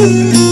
you.